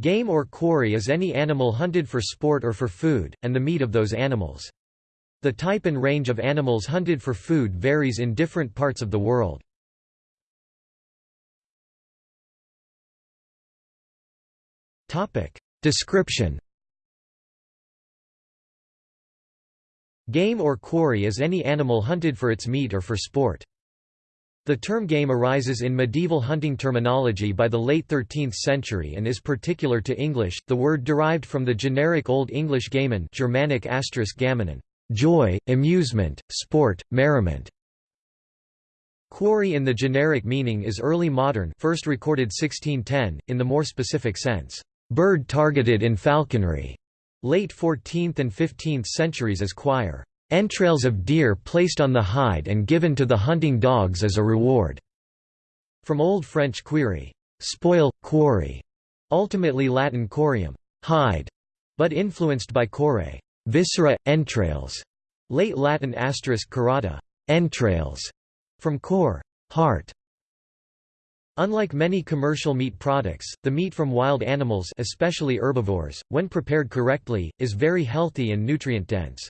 Game or quarry is any animal hunted for sport or for food, and the meat of those animals. The type and range of animals hunted for food varies in different parts of the world. Description Game or quarry is any animal hunted for its meat or for sport. The term game arises in medieval hunting terminology by the late 13th century and is particular to English, the word derived from the generic Old English gamen Germanic gammenen, joy, amusement, sport, merriment. Quarry in the generic meaning is early modern first recorded 1610, in the more specific sense, bird targeted in falconry, late 14th and 15th centuries as quire. Entrails of deer placed on the hide and given to the hunting dogs as a reward. From Old French query, spoil, quarry, ultimately Latin corium, hide, but influenced by core, viscera, entrails, late Latin asterisk corata, entrails, from core, heart. Unlike many commercial meat products, the meat from wild animals especially herbivores, when prepared correctly, is very healthy and nutrient-dense.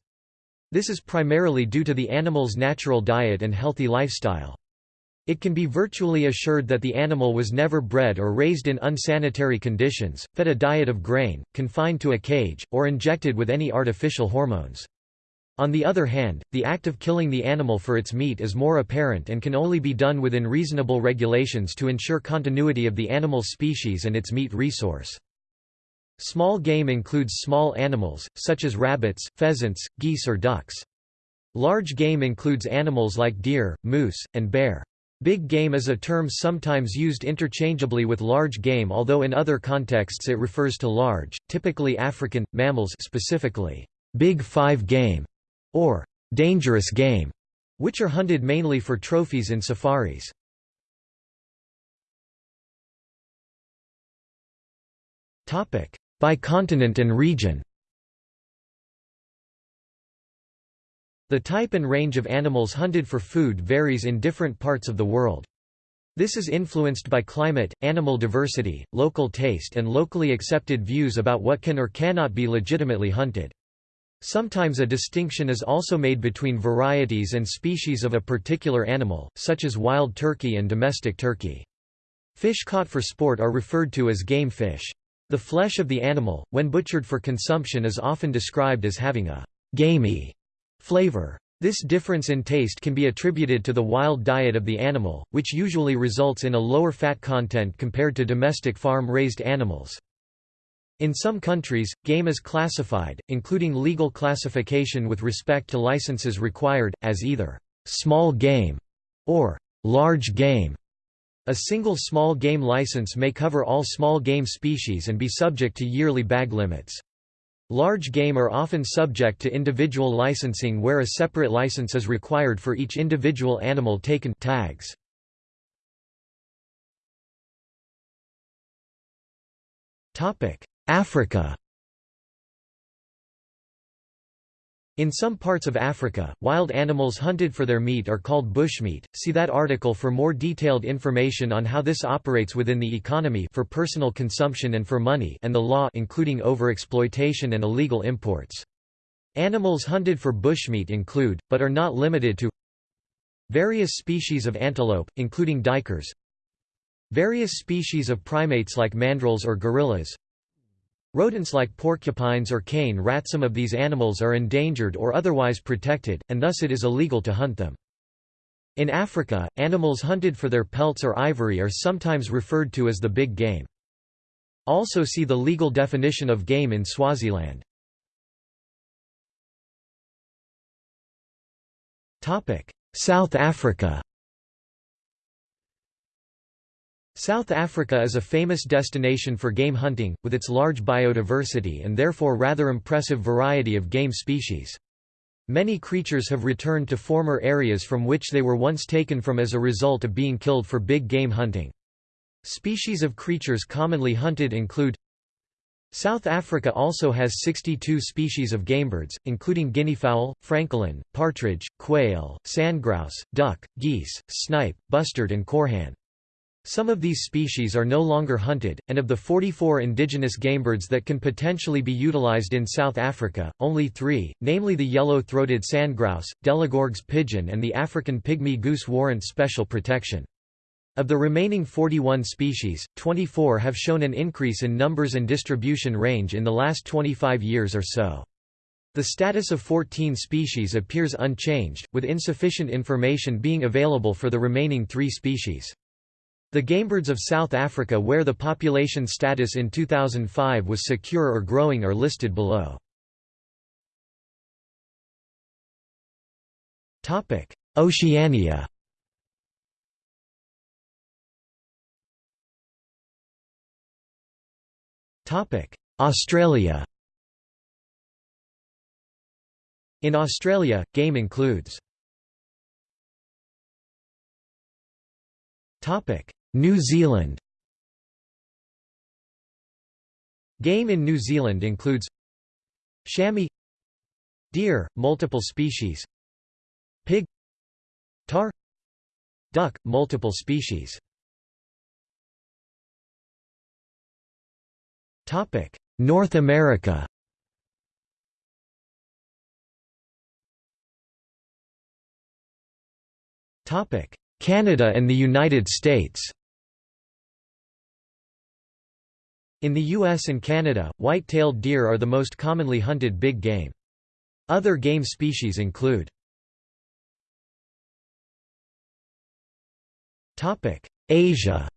This is primarily due to the animal's natural diet and healthy lifestyle. It can be virtually assured that the animal was never bred or raised in unsanitary conditions, fed a diet of grain, confined to a cage, or injected with any artificial hormones. On the other hand, the act of killing the animal for its meat is more apparent and can only be done within reasonable regulations to ensure continuity of the animal's species and its meat resource. Small game includes small animals, such as rabbits, pheasants, geese or ducks. Large game includes animals like deer, moose, and bear. Big game is a term sometimes used interchangeably with large game although in other contexts it refers to large, typically African, mammals specifically, big five game, or dangerous game, which are hunted mainly for trophies in safaris. By continent and region The type and range of animals hunted for food varies in different parts of the world. This is influenced by climate, animal diversity, local taste and locally accepted views about what can or cannot be legitimately hunted. Sometimes a distinction is also made between varieties and species of a particular animal, such as wild turkey and domestic turkey. Fish caught for sport are referred to as game fish. The flesh of the animal, when butchered for consumption is often described as having a «gamey» flavor. This difference in taste can be attributed to the wild diet of the animal, which usually results in a lower fat content compared to domestic farm-raised animals. In some countries, game is classified, including legal classification with respect to licenses required, as either «small game» or «large game». A single small game license may cover all small game species and be subject to yearly bag limits. Large game are often subject to individual licensing where a separate license is required for each individual animal taken tags. Africa In some parts of Africa, wild animals hunted for their meat are called bushmeat. See that article for more detailed information on how this operates within the economy for personal consumption and for money and the law including overexploitation and illegal imports. Animals hunted for bushmeat include, but are not limited to various species of antelope, including duikers, various species of primates like mandrills or gorillas, Rodents like porcupines or cane rat some of these animals are endangered or otherwise protected, and thus it is illegal to hunt them. In Africa, animals hunted for their pelts or ivory are sometimes referred to as the big game. Also see the legal definition of game in Swaziland. South Africa South Africa is a famous destination for game hunting, with its large biodiversity and therefore rather impressive variety of game species. Many creatures have returned to former areas from which they were once taken from as a result of being killed for big game hunting. Species of creatures commonly hunted include South Africa also has 62 species of gamebirds, including guineafowl, francolin, partridge, quail, sandgrouse, duck, geese, snipe, bustard and korhaan. Some of these species are no longer hunted, and of the 44 indigenous gamebirds that can potentially be utilized in South Africa, only three, namely the yellow-throated sandgrouse, Delegorgue's pigeon and the African pygmy goose warrant special protection. Of the remaining 41 species, 24 have shown an increase in numbers and distribution range in the last 25 years or so. The status of 14 species appears unchanged, with insufficient information being available for the remaining three species. The gamebirds of South Africa where the population status in 2005 was secure or growing are listed below. Oceania Australia In Australia, game includes New Zealand. Game in New Zealand includes chamois deer, multiple species pig tahr duck, multiple species. North America. Canada and the United States In the US and Canada, white-tailed deer are the most commonly hunted big game. Other game species include Asia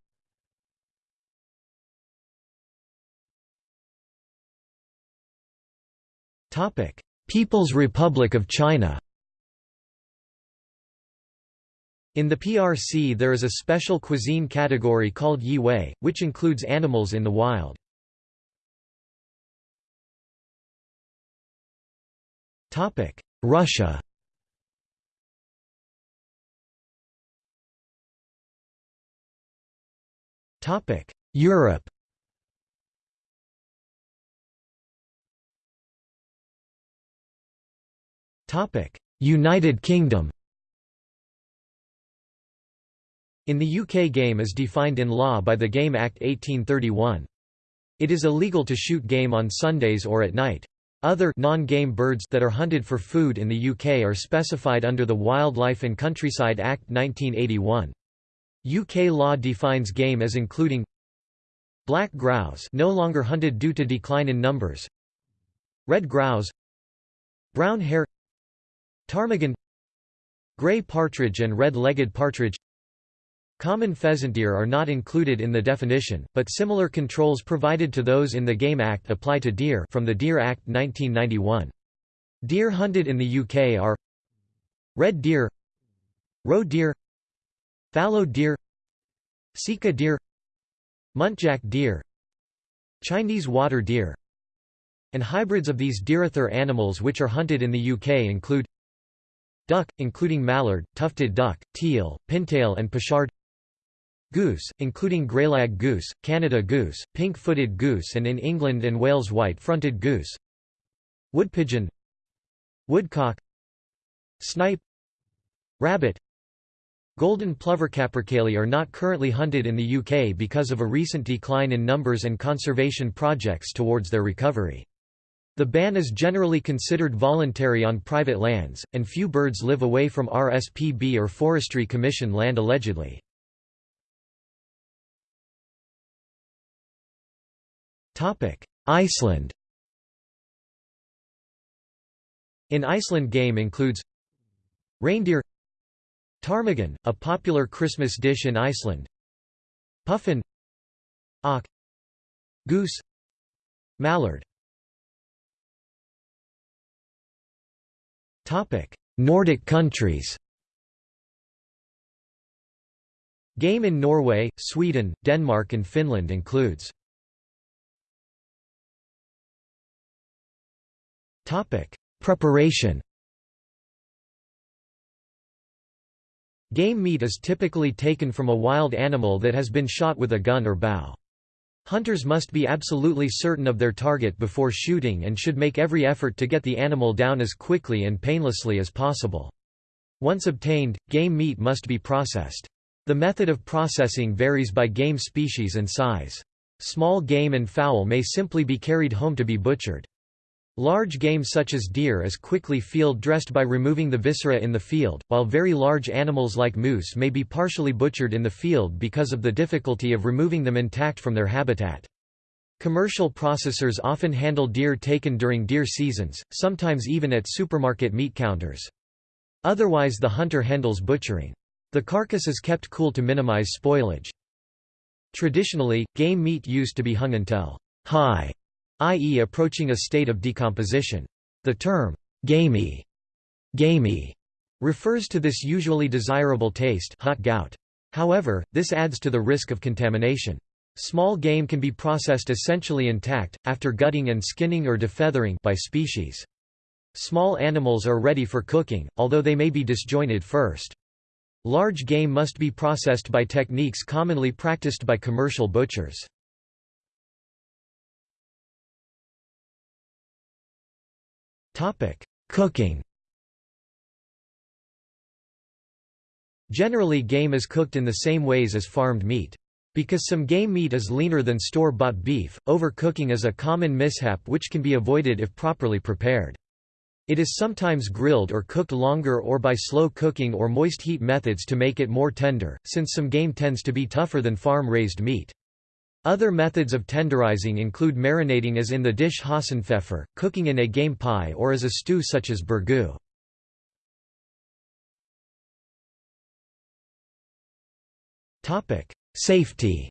People's Republic of China In the PRC there is a special cuisine category called Yi Wei, which includes animals in the wild. Russia. Europe. United Kingdom In the UK game is defined in law by the Game Act 1831. It is illegal to shoot game on Sundays or at night. Other non-game birds that are hunted for food in the UK are specified under the Wildlife and Countryside Act 1981. UK law defines game as including black grouse no longer hunted due to decline in numbers red grouse brown hare ptarmigan grey partridge and red-legged partridge Common pheasant deer are not included in the definition, but similar controls provided to those in the Game Act apply to deer from the Deer Act 1991. Deer hunted in the UK are red deer roe deer fallow deer sika deer muntjac deer Chinese water deer and hybrids of these deerother animals which are hunted in the UK include duck, including mallard, tufted duck, teal, pintail and pochard Goose, including greylag goose, Canada goose, pink-footed goose and in England and Wales white-fronted goose Woodpigeon Woodcock Snipe Rabbit Golden plover capercaillie are not currently hunted in the UK because of a recent decline in numbers and conservation projects towards their recovery. The ban is generally considered voluntary on private lands, and few birds live away from RSPB or Forestry Commission land allegedly. Iceland. In Iceland game includes Reindeer Ptarmigan, a popular Christmas dish in Iceland Puffin Auk Goose Mallard. Topic: Nordic countries. Game in Norway, Sweden, Denmark and Finland includes Preparation. Game meat is typically taken from a wild animal that has been shot with a gun or bow. Hunters must be absolutely certain of their target before shooting and should make every effort to get the animal down as quickly and painlessly as possible. Once obtained, game meat must be processed. The method of processing varies by game species and size. Small game and fowl may simply be carried home to be butchered. Large game such as deer is quickly field dressed by removing the viscera in the field, while very large animals like moose may be partially butchered in the field because of the difficulty of removing them intact from their habitat. Commercial processors often handle deer taken during deer seasons, sometimes even at supermarket meat counters. Otherwise the hunter handles butchering. The carcass is kept cool to minimize spoilage. Traditionally, game meat used to be hung until high i.e. approaching a state of decomposition. The term, gamey, gamey refers to this usually desirable taste haut goût. However, this adds to the risk of contamination. Small game can be processed essentially intact, after gutting and skinning or defeathering by species. Small animals are ready for cooking, although they may be disjointed first. Large game must be processed by techniques commonly practiced by commercial butchers. Topic: Cooking. Generally game is cooked in the same ways as farmed meat. Because some game meat is leaner than store-bought beef, overcooking is a common mishap which can be avoided if properly prepared. It is sometimes grilled or cooked longer or by slow cooking or moist heat methods to make it more tender, since some game tends to be tougher than farm-raised meat. Other methods of tenderizing include marinating as in the dish Hasenpfeffer, cooking in a game pie or as a stew such as burgoo. Safety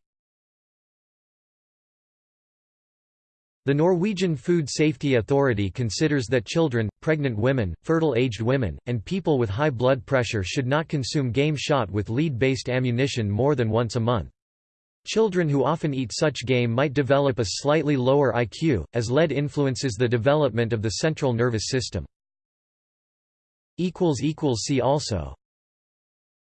The Norwegian Food Safety Authority considers that children, pregnant women, fertile-aged women, and people with high blood pressure should not consume game shot with lead-based ammunition more than once a month. Children who often eat such game might develop a slightly lower IQ, as lead influences the development of the central nervous system. See also